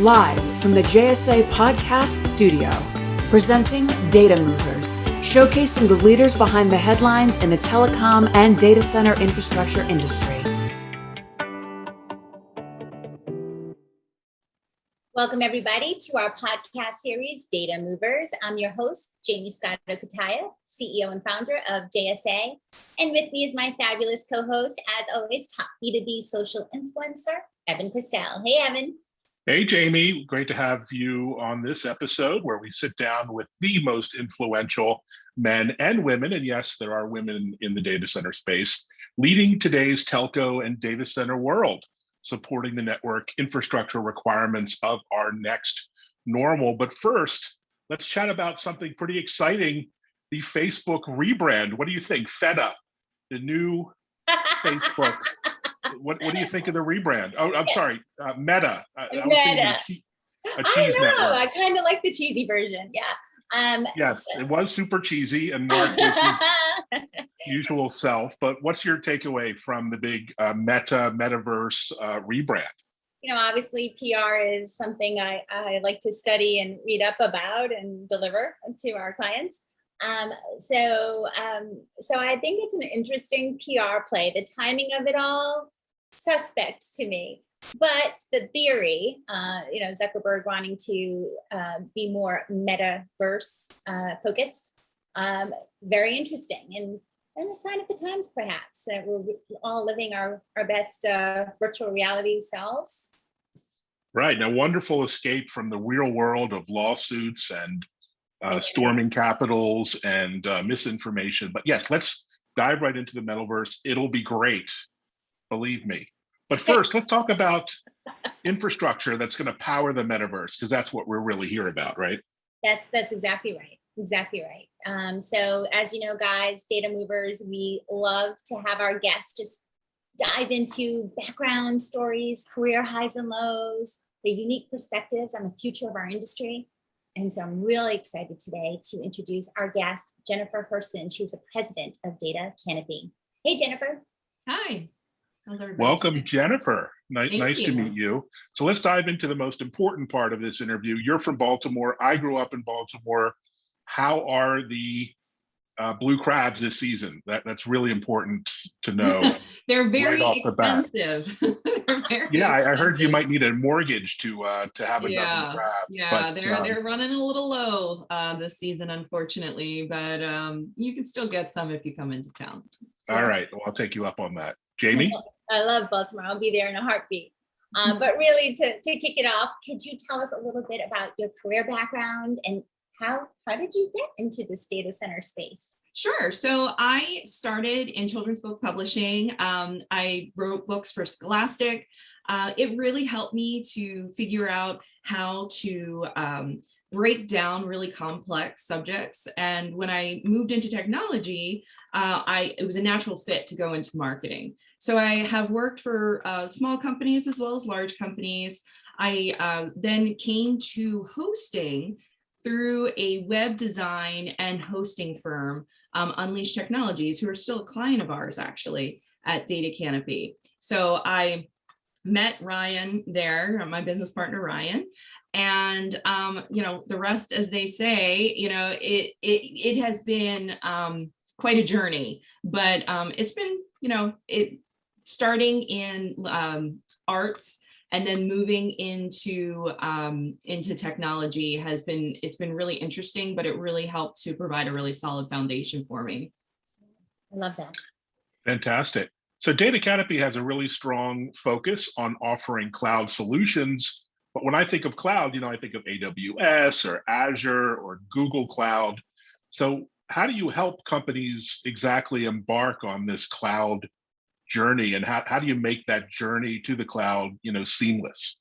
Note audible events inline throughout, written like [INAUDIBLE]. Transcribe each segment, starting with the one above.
live from the JSA Podcast Studio, presenting Data Movers, showcasing the leaders behind the headlines in the telecom and data center infrastructure industry. Welcome, everybody, to our podcast series, Data Movers. I'm your host, Jamie Scotto Cutaia, CEO and founder of JSA. And with me is my fabulous co host, as always, top B2B social influencer, Evan Kirstel. Hey, Evan. Hey, Jamie. Great to have you on this episode where we sit down with the most influential men and women. And yes, there are women in the data center space leading today's telco and data center world, supporting the network infrastructure requirements of our next normal. But first, let's chat about something pretty exciting the Facebook rebrand. What do you think? Feta, the new [LAUGHS] Facebook what what do you think of the rebrand? Oh, I'm sorry, uh, Meta. Uh, I, Meta. Cheese I know. Network. I kind of like the cheesy version. Yeah. Um, yes, it was super cheesy and Mark was his usual self. But what's your takeaway from the big uh, Meta Metaverse uh, rebrand? You know, obviously PR is something I, I like to study and read up about and deliver to our clients. Um, so, um, so I think it's an interesting PR play. The timing of it all, suspect to me. But the theory, uh, you know, Zuckerberg wanting to uh, be more metaverse uh, focused, um, very interesting and, and a sign of the times, perhaps, that we're all living our, our best uh, virtual reality selves. Right. Now, wonderful escape from the real world of lawsuits and uh, storming capitals and uh, misinformation. But yes, let's dive right into the metaverse. It'll be great, believe me. But first, let's talk about infrastructure that's going to power the metaverse, because that's what we're really here about, right? That's that's exactly right. Exactly right. Um, so as you know, guys, data movers, we love to have our guests just dive into background stories, career highs and lows, the unique perspectives on the future of our industry. And so I'm really excited today to introduce our guest, Jennifer Herson. She's the president of Data Canopy. Hey, Jennifer. Hi. Welcome, today? Jennifer. Nice, nice to meet you. So let's dive into the most important part of this interview. You're from Baltimore. I grew up in Baltimore. How are the uh, blue crabs this season? That that's really important to know. [LAUGHS] They're very right expensive. they're [LAUGHS] very yeah, expensive. I heard you might need a mortgage to uh, to have a yeah. dozen crabs. Yeah, but, they're um, they're running a little low uh, this season, unfortunately. But um, you can still get some if you come into town. All right, well, I'll take you up on that. Jamie? I love Baltimore. I'll be there in a heartbeat. Um, but really, to, to kick it off, could you tell us a little bit about your career background and how, how did you get into this data center space? Sure. So I started in children's book publishing. Um, I wrote books for Scholastic. Uh, it really helped me to figure out how to um, break down really complex subjects. And when I moved into technology, uh, I it was a natural fit to go into marketing. So I have worked for uh, small companies as well as large companies. I uh, then came to hosting through a web design and hosting firm, um, Unleash Technologies, who are still a client of ours actually at Data Canopy. So I met Ryan there, my business partner Ryan, and um, you know the rest, as they say, you know it it it has been um, quite a journey, but um, it's been you know it starting in um, arts and then moving into um, into technology has been it's been really interesting, but it really helped to provide a really solid foundation for me. I love that. Fantastic. So Data Canopy has a really strong focus on offering cloud solutions. But when I think of cloud, you know, I think of AWS or Azure or Google Cloud. So how do you help companies exactly embark on this cloud journey and how, how do you make that journey to the cloud, you know, seamless?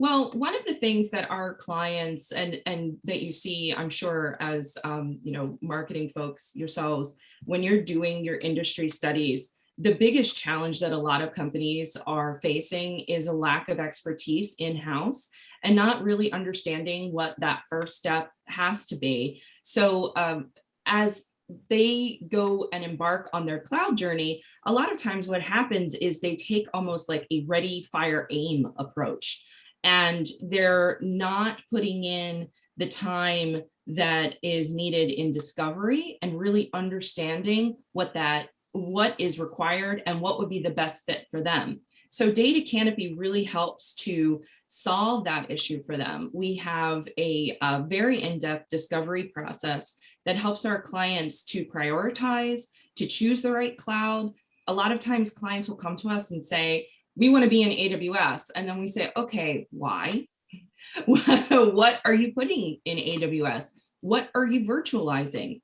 Well, one of the things that our clients and and that you see, I'm sure, as um, you know, marketing folks yourselves, when you're doing your industry studies, the biggest challenge that a lot of companies are facing is a lack of expertise in-house and not really understanding what that first step has to be. So um, as they go and embark on their cloud journey, a lot of times what happens is they take almost like a ready, fire, aim approach. and they're not putting in the time that is needed in discovery and really understanding what that what is required and what would be the best fit for them. So Data Canopy really helps to solve that issue for them. We have a, a very in-depth discovery process that helps our clients to prioritize, to choose the right cloud. A lot of times clients will come to us and say, we want to be in AWS. And then we say, okay, why? [LAUGHS] what are you putting in AWS? What are you virtualizing?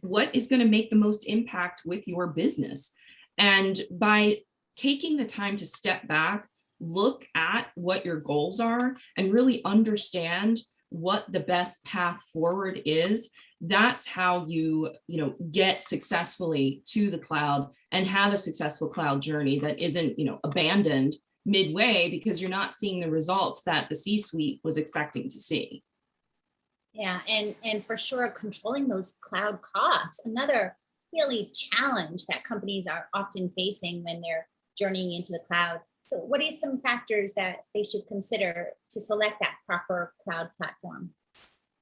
What is going to make the most impact with your business? And by taking the time to step back, look at what your goals are and really understand what the best path forward is that's how you you know get successfully to the cloud and have a successful cloud journey that isn't you know abandoned midway because you're not seeing the results that the c-suite was expecting to see yeah and and for sure controlling those cloud costs another really challenge that companies are often facing when they're journeying into the cloud so what are some factors that they should consider to select that proper cloud platform?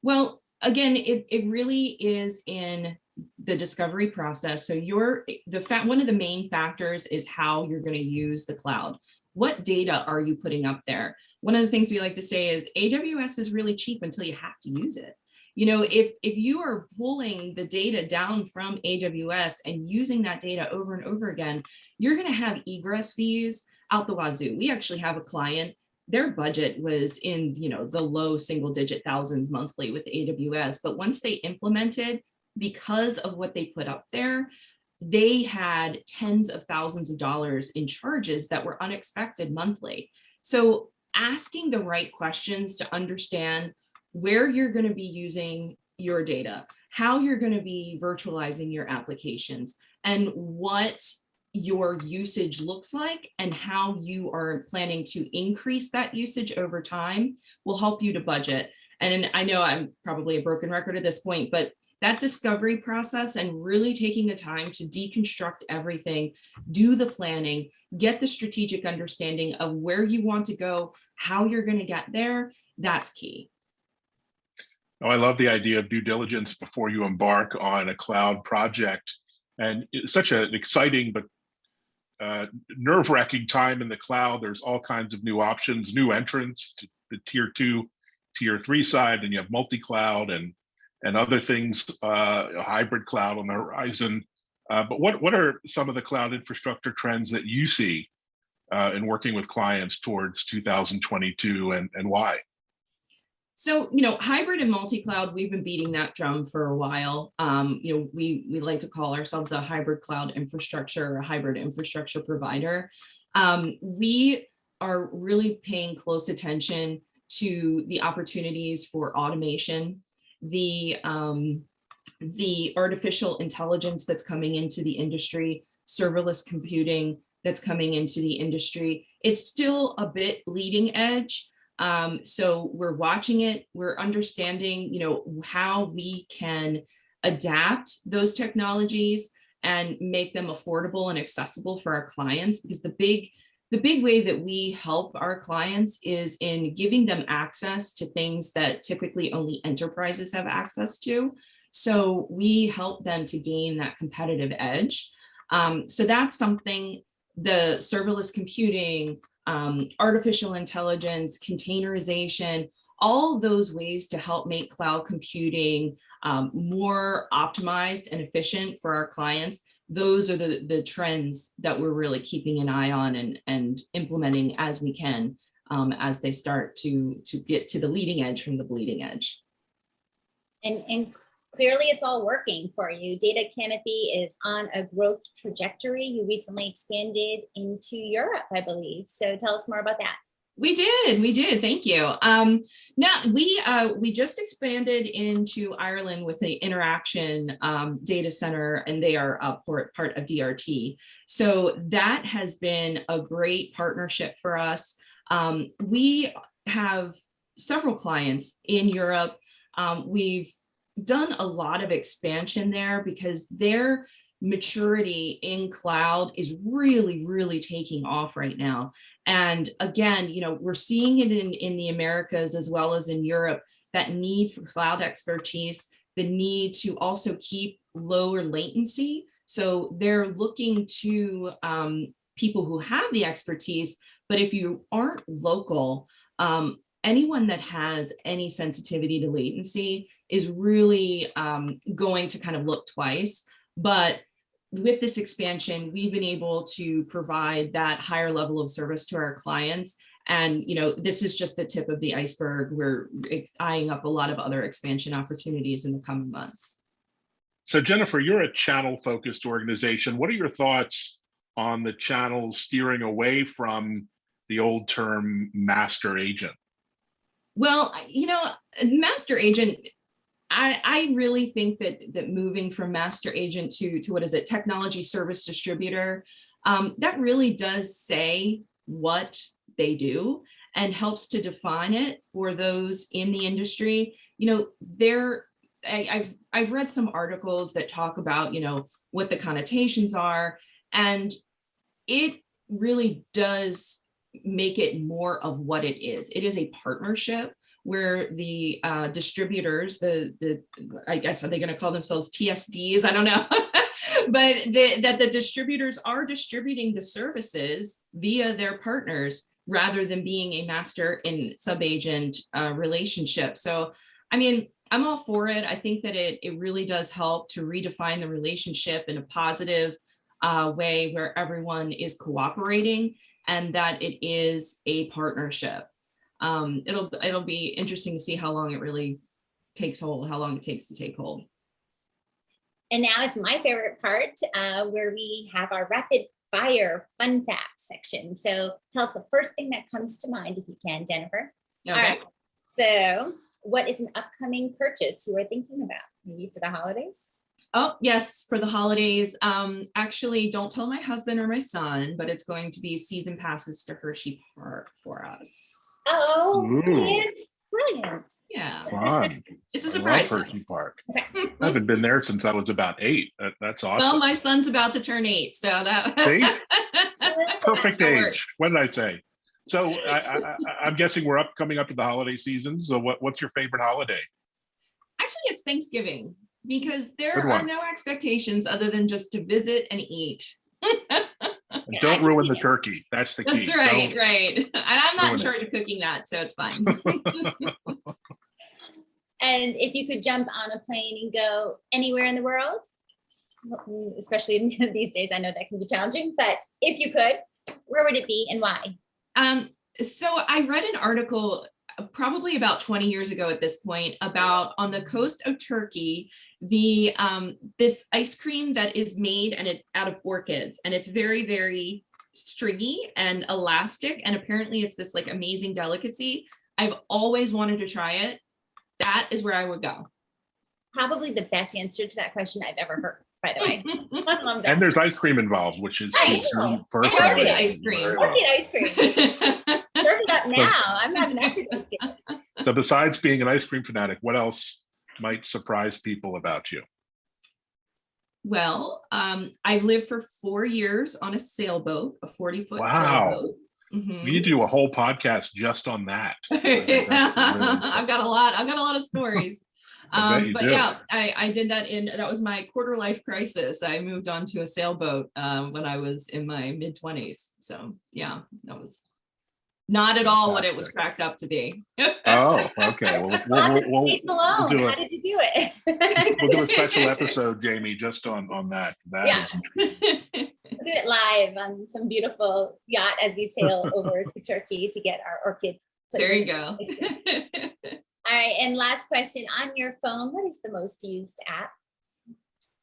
Well, again, it, it really is in the discovery process. So you're the fact one of the main factors is how you're going to use the cloud. What data are you putting up there? One of the things we like to say is AWS is really cheap until you have to use it. You know, if, if you are pulling the data down from AWS and using that data over and over again, you're going to have egress fees out the wazoo. We actually have a client, their budget was in, you know, the low single digit thousands monthly with AWS, but once they implemented, because of what they put up there, they had tens of thousands of dollars in charges that were unexpected monthly. So asking the right questions to understand where you're going to be using your data, how you're going to be virtualizing your applications, and what your usage looks like and how you are planning to increase that usage over time will help you to budget. And I know I'm probably a broken record at this point, but that discovery process and really taking the time to deconstruct everything, do the planning, get the strategic understanding of where you want to go, how you're going to get there, that's key. Oh, I love the idea of due diligence before you embark on a cloud project. And it's such an exciting but uh, nerve-wracking time in the cloud. There's all kinds of new options, new entrants to the tier two, tier three side, and you have multi-cloud and and other things, uh, hybrid cloud on the horizon. Uh, but what what are some of the cloud infrastructure trends that you see uh, in working with clients towards 2022, and and why? So, you know, hybrid and multi-cloud, we've been beating that drum for a while. Um, you know, we, we like to call ourselves a hybrid cloud infrastructure, a hybrid infrastructure provider. Um, we are really paying close attention to the opportunities for automation, the, um, the artificial intelligence that's coming into the industry, serverless computing that's coming into the industry. It's still a bit leading edge, um, so we're watching it, we're understanding, you know, how we can adapt those technologies and make them affordable and accessible for our clients because the big the big way that we help our clients is in giving them access to things that typically only enterprises have access to. So we help them to gain that competitive edge. Um, so that's something the serverless computing, um, artificial intelligence, containerization, all those ways to help make cloud computing um, more optimized and efficient for our clients. Those are the, the trends that we're really keeping an eye on and, and implementing as we can um, as they start to, to get to the leading edge from the bleeding edge. And, and clearly it's all working for you. Data Canopy is on a growth trajectory. You recently expanded into Europe, I believe. So tell us more about that. We did, we did. Thank you. Um, now we uh, we just expanded into Ireland with the Interxion um, data center, and they are a part part of DRT. So that has been a great partnership for us. Um, we have several clients in Europe. Um, we've done a lot of expansion there because they're maturity in cloud is really, really taking off right now. And again, you know, we're seeing it in, in the Americas as well as in Europe, that need for cloud expertise, the need to also keep lower latency. So they're looking to um, people who have the expertise, but if you aren't local, um, anyone that has any sensitivity to latency is really um, going to kind of look twice. But with this expansion, we've been able to provide that higher level of service to our clients. And, you know, this is just the tip of the iceberg. We're eyeing up a lot of other expansion opportunities in the coming months. So Jennifer, you're a channel focused organization. What are your thoughts on the channels steering away from the old term master agent? Well, you know, master agent I, I really think that that moving from master agent to, to what is it, technology service distributor, um, that really does say what they do and helps to define it for those in the industry. You know, there, I, I've I've read some articles that talk about, you know, what the connotations are, and it really does make it more of what it is. It is a partnership where the uh, distributors, the, the, I guess, are they going to call themselves TSDs? I don't know. [LAUGHS] but the, that the distributors are distributing the services via their partners rather than being a master and sub-agent uh, relationship. So, I mean, I'm all for it. I think that it, it really does help to redefine the relationship in a positive uh, way where everyone is cooperating and that it is a partnership um, it'll it'll be interesting to see how long it really takes hold, how long it takes to take hold. And now is my favorite part uh, where we have our rapid fire fun fact section. So tell us the first thing that comes to mind if you can, Jennifer. Okay. All right. So what is an upcoming purchase you are thinking about? Maybe for the holidays? Oh, yes, for the holidays. Um, actually, don't tell my husband or my son, but it's going to be season passes to Hershey Park for us. Oh, Ooh. brilliant. Brilliant. Yeah, Fun. [LAUGHS] it's a surprise. love Hershey Park. [LAUGHS] I haven't been there since I was about eight. That, that's awesome. Well, my son's about to turn eight, so that. [LAUGHS] See? Perfect age. What did I say? So I, I, I, I'm guessing we're up coming up to the holiday season. So what, what's your favorite holiday? Actually, it's Thanksgiving because there are no expectations other than just to visit and eat. Don't [LAUGHS] ruin the turkey. That's the key. That's right, Don't- right. [LAUGHS] And I'm not in ruin it. charge of cooking that, so it's fine. [LAUGHS] And if you could jump on a plane and go anywhere in the world, especially these days, I know that can be challenging, but if you could, where would it be and why? Um, so I read an article probably about 20 years ago at this point about on the coast of Turkey, the um, this ice cream that is made and it's out of orchids and it's very, very stringy and elastic. And apparently it's this like amazing delicacy. I've always wanted to try it. That is where I would go. Probably the best answer to that question I've ever heard, by the way. I love that. And there's ice cream involved, which is I suits I personally. love ice cream. very I'll get ice cream. Serve it up now. I'm having after Thanksgiving. So besides being an ice cream fanatic, what else might surprise people about you? Well, um, I've lived for four years on a sailboat, a 40 foot Wow. sailboat. Mhm. We need to do a whole podcast just on that. I think that's really- I've got a lot, I've got a lot of stories. [LAUGHS] Um, but do. yeah, I, I did that in, that was my quarter life crisis. I moved onto a sailboat um, when I was in my mid twenties. So yeah, that was not at all what it was cracked up to be. Oh, [LAUGHS] okay. Well, we'll, we'll, Lots of we'll, space alone. do How a- did you do it? [LAUGHS] we'll do a special [LAUGHS] episode, Jamie, just on, on that. That Yeah. is We'll do it live on some beautiful yacht as we sail over to Turkey to get our orchid. There you go. All right, and last question, on your phone, what is the most used app?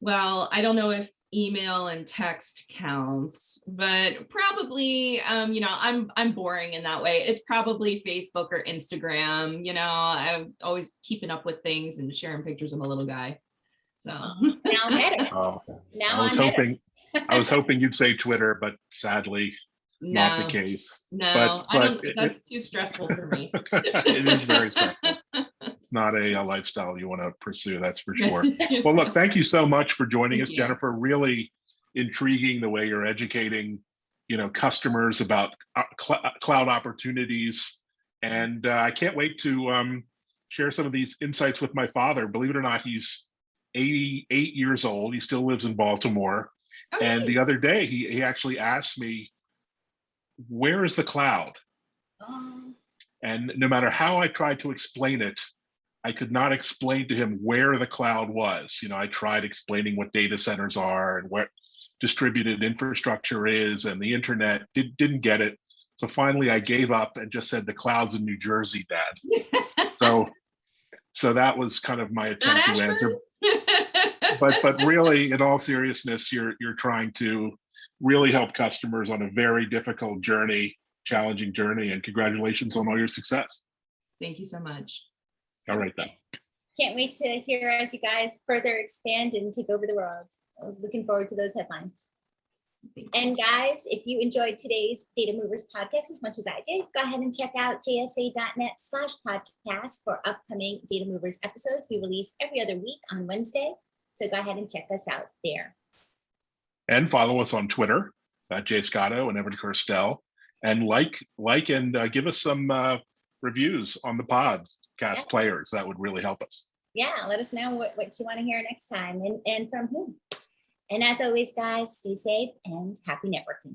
Well, I don't know if email and text counts, but probably, um, you know, I'm I'm boring in that way. It's probably Facebook or Instagram. You know, I'm always keeping up with things and sharing pictures of my little guy. So Now better, [LAUGHS] Oh, now I on was better. hoping, I was hoping you'd say Twitter, but sadly, not the case. no, but- I don't. it- That's too stressful for me. [LAUGHS] It is very stressful. Not a, a lifestyle you want to pursue, that's for sure. [LAUGHS] Well, look, thank you so much for joining Thank us, you. Jennifer. Really intriguing the way you're educating, you know, customers about uh, cl- uh, cloud opportunities. And uh, I can't wait to um, share some of these insights with my father. Believe it or not, he's 88 years old. He still lives in Baltimore. Oh, And nice. the other day, he, he actually asked me, where is the cloud? Oh, And no matter how I tried to explain it, I could not explain to him where the cloud was. You know, I tried explaining what data centers are and what distributed infrastructure is and the internet did, didn't get it. So finally I gave up and just said the cloud's in New Jersey, Dad. [LAUGHS] So so that was kind of my attempt to answer. But but [LAUGHS] really, in all seriousness, you're you're trying to really help customers on a very difficult journey, challenging journey, and congratulations on all your success. Thank you so much. All right then. can't wait to hear as you guys further expand and take over the world. Uh, Looking forward to those headlines. And guys, if you enjoyed today's Data Movers podcast as much as I did, go ahead and check out jsa.net slash podcast for upcoming Data Movers episodes. We release every other week on Wednesday. So go ahead and check us out there. and follow us on Twitter at Jay Scotto and Evan Kirstel, and like like and uh, give us some uh, reviews on the pods cast Yeah. players. That would really help us. Yeah, let us know what, what you want to hear next time and, and from whom. And as always, guys, stay safe and happy networking.